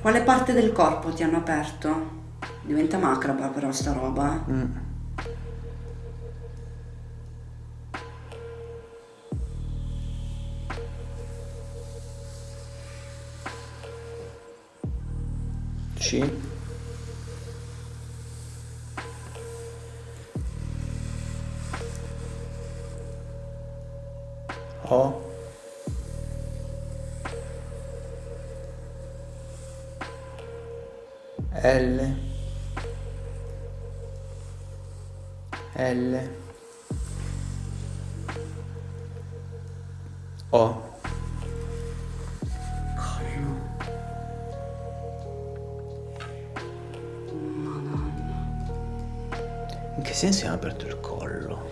Quale parte del corpo ti hanno aperto? Diventa macabra però sta roba. eh. Mm. C O L. L. O. In che senso ha aperto il collo.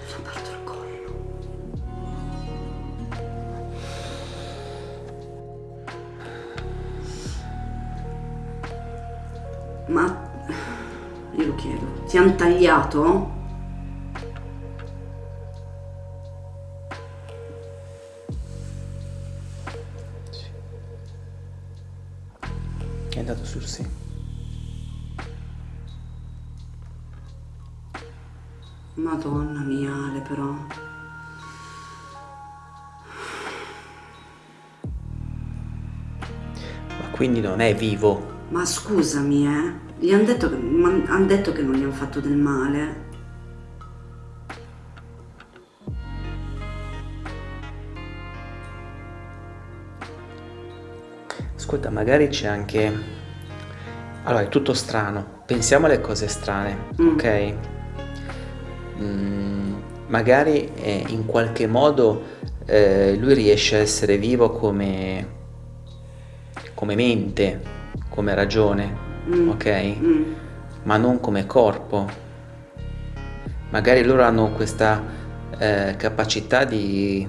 Ma io lo chiedo, ti hanno tagliato? È andato sul sì. Madonna mia, Ale, però. Ma quindi non è vivo? Ma scusami, eh. Gli hanno detto, han detto che non gli hanno fatto del male. Ascolta, magari c'è anche... Allora, è tutto strano. Pensiamo alle cose strane, Mm. ok? Mm, magari eh, in qualche modo eh, lui riesce a essere vivo come, come mente, come ragione, Mm. ok? Mm. Ma non come corpo. Magari loro hanno questa eh, capacità di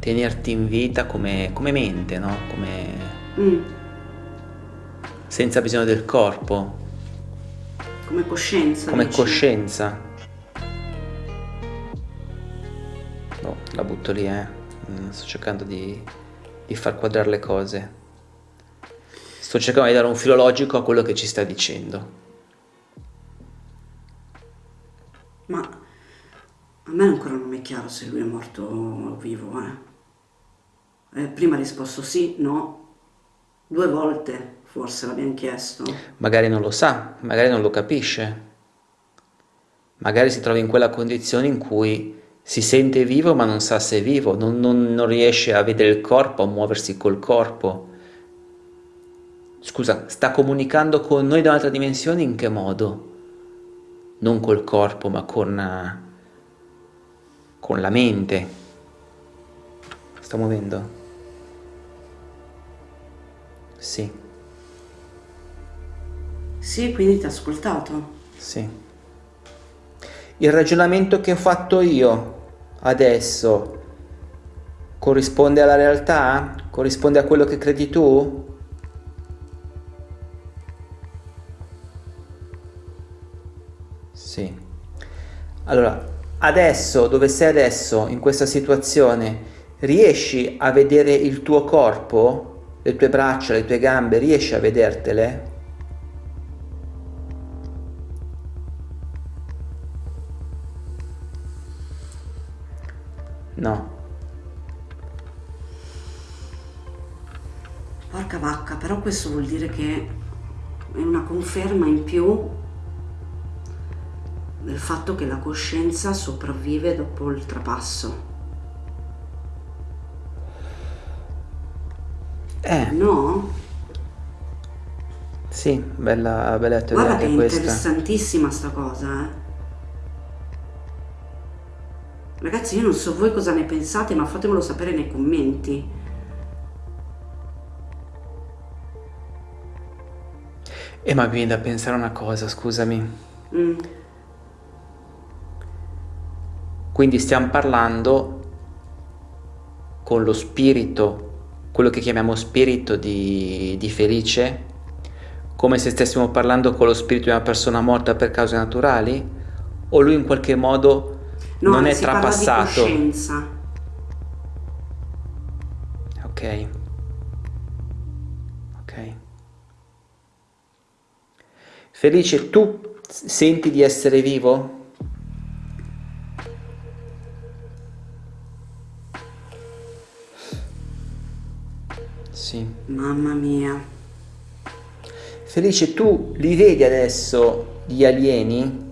tenerti in vita come, come mente, no? Come Mm. senza bisogno del corpo, Come coscienza. come dici? coscienza. No, la butto lì, eh. Mm, Sto cercando di, di far quadrare le cose. Sto cercando di dare un filo logico a quello che ci sta dicendo. Ma a me ancora non è chiaro se lui è morto o vivo, eh. Eh, prima ha risposto sì, no. Due volte forse l'abbiamo chiesto. Magari non lo sa, magari non lo capisce. Magari si trova in quella condizione in cui si sente vivo ma non sa se è vivo, non, non- non riesce a vedere il corpo, a muoversi col corpo. Scusa, sta comunicando con noi da un'altra dimensione in che modo? Non col corpo ma con, eh, con la mente. Sta muovendo? Sì, Sì, quindi ti ha ascoltato. sì. Il ragionamento che ho fatto io adesso Corrisponde alla realtà? Corrisponde a quello che credi tu? Sì. Allora, adesso, dove sei adesso, in questa situazione, riesci a vedere il tuo corpo, le tue braccia, le tue gambe, riesci a vedertele? No. Porca vacca, però questo vuol dire che è una conferma in più del fatto che la coscienza sopravvive dopo il trapasso. Eh, No? sì, bella, bella teoria Guarda che è questa. interessantissima sta cosa, eh. Ragazzi, io non so voi cosa ne pensate, ma fatemelo sapere nei commenti. E ma mi viene da pensare una cosa, scusami. Mm. Quindi stiamo parlando con lo spirito, quello che chiamiamo spirito di, di Felice, come se stessimo parlando con lo spirito di una persona morta per cause naturali? O lui in qualche modo No, non è si parla di trapassato? coscienza. Ok. Ok. Felice, tu senti di essere vivo? Sì. Mamma mia. Felice, tu li vedi adesso gli alieni?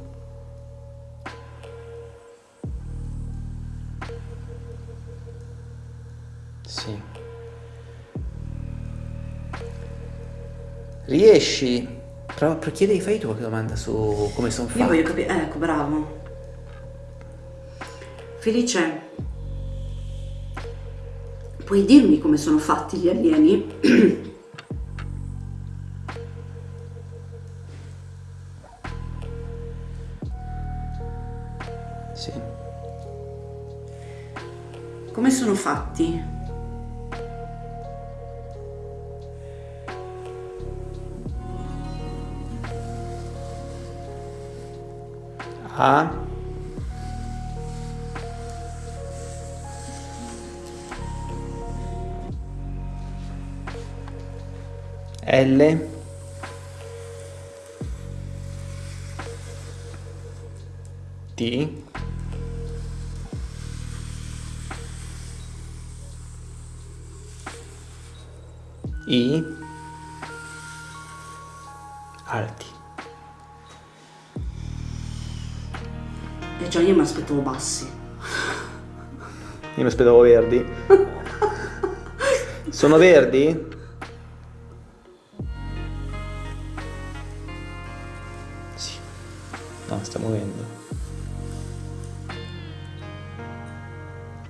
Sì. Riesci? Però chiedi, fai tu qualche domanda su come sono Io fatti. voglio capire, ecco, bravo. Felice, puoi dirmi come sono fatti gli alieni? Sì. Come sono fatti? A. L. T. I. Alti. E già io mi aspettavo bassi. Io mi aspettavo verdi. Sono verdi?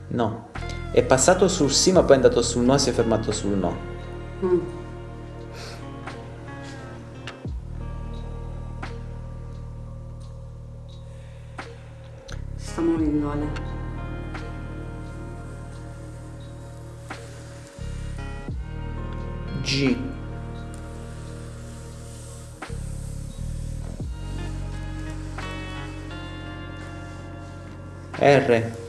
No. È passato sul sì, ma poi è andato sul no e si è fermato sul no. Mm. Sta muovendo Ale. G. R.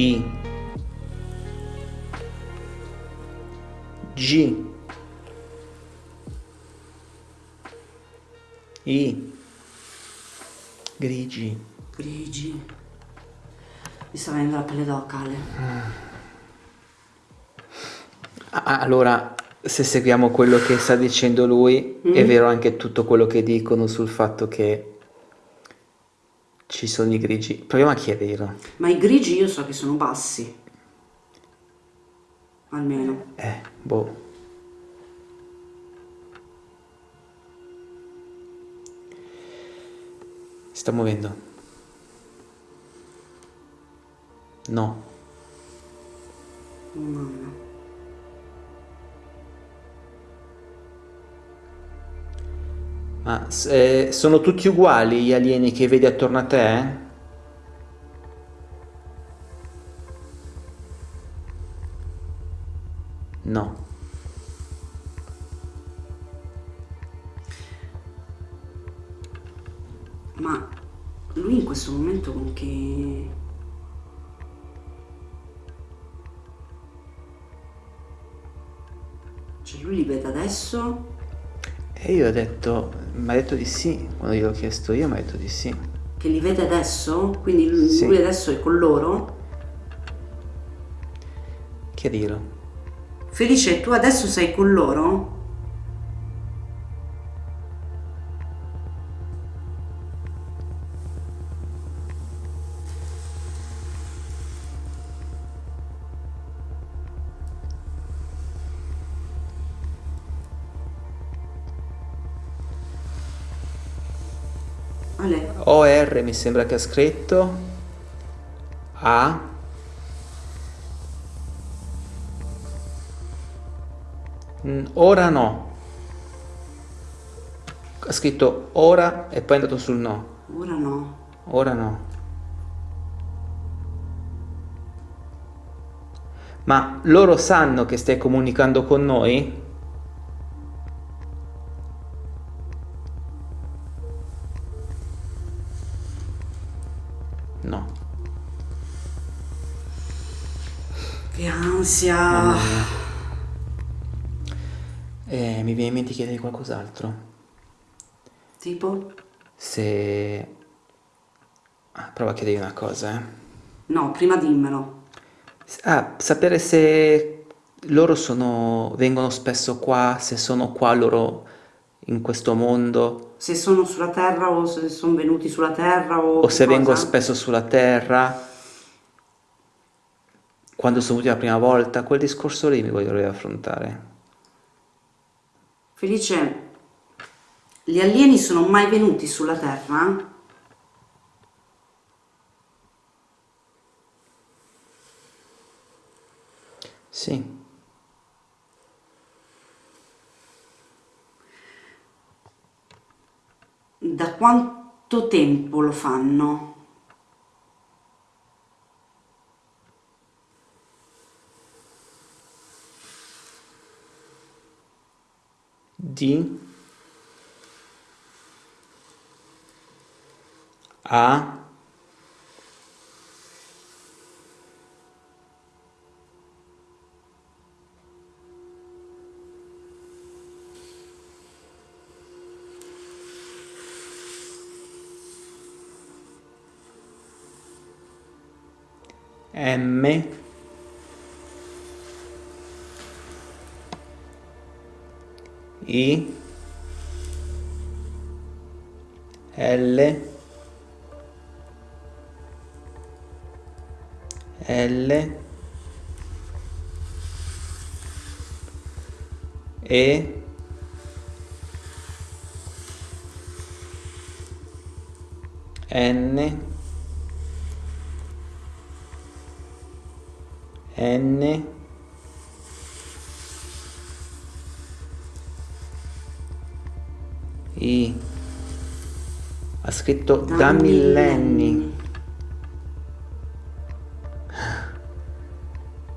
I. G. I. Grigi. Grigi. Mi sta venendo la pelle d'oca Ale. Ah, Allora, se seguiamo quello che sta dicendo lui, è vero anche tutto quello che dicono sul fatto che ci sono i grigi. Proviamo a chiederlo. Ma i grigi io so che sono bassi. Almeno. Eh, boh. Si sta muovendo. No. Mamma. Ah, eh, sono tutti uguali gli alieni che vedi attorno a te? No. Ma lui in questo momento con che... Cioè lui li vede adesso? E io ho detto, mi ha detto di sì, quando gliel'ho chiesto io mi ha detto di sì. Che li vede adesso? Quindi lui, Sì. lui adesso è con loro? Chiarilo. Felice, tu adesso sei con loro? Ale, OR mi sembra che ha scritto. A. Mm, ora no. Ha scritto ora e poi è andato sul no. Ora no. ora no. Ma loro sanno che stai comunicando con noi? Che ansia. Eh, mi viene in mente di chiedere qualcos'altro. Tipo? Se... Ah, prova a chiedergli una cosa, eh. No, prima dimmelo. Ah, sapere se loro sono... vengono spesso qua, se sono qua loro in questo mondo, Se sono sulla Terra o se sono venuti sulla Terra o... o se cosa? vengo spesso sulla Terra, quando sono venuti la prima volta, quel discorso lì mi voglio affrontare. Felice, gli alieni sono mai venuti sulla Terra? Sì, Da quanto tempo lo fanno? Di a M I L L E N N I ha scritto da, millenni.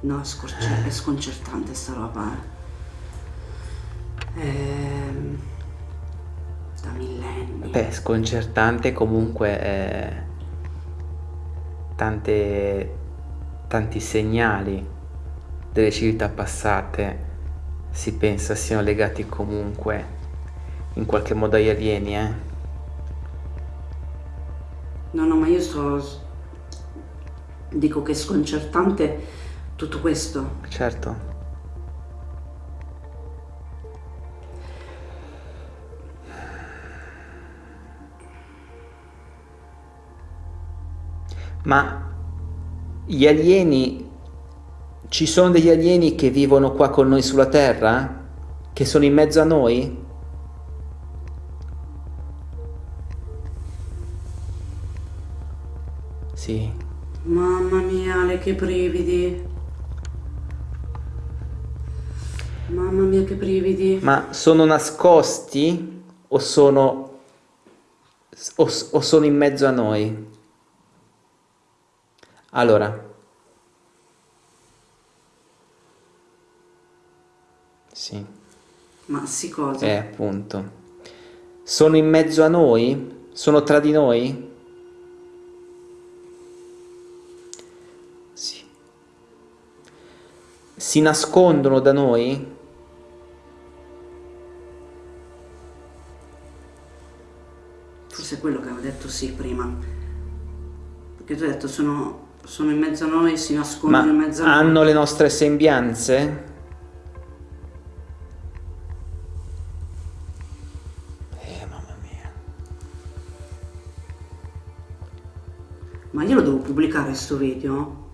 No, è, scorce- è sconcertante sta roba. eh. Ehm, da millenni. Beh, sconcertante comunque eh, tante, tanti segnali delle civiltà passate si pensa siano legati comunque in qualche modo agli alieni, eh? No, no, ma io sto... Dico che è sconcertante tutto questo. Certo. Ma gli alieni, ci sono degli alieni che vivono qua con noi sulla Terra? Che sono in mezzo a noi? Ma sono nascosti o sono, o, o sono in mezzo a noi? Allora, Sì. Ma sì cosa? Eh, appunto. Sono in mezzo a noi? Sono tra di noi? Sì. Si nascondono da noi? Forse è quello che avevo detto sì prima. Perché tu hai detto sono, sono in mezzo a noi, si nascondono Ma in mezzo a noi. hanno le nostre sembianze? Eh, mamma mia. Ma io lo devo pubblicare sto video?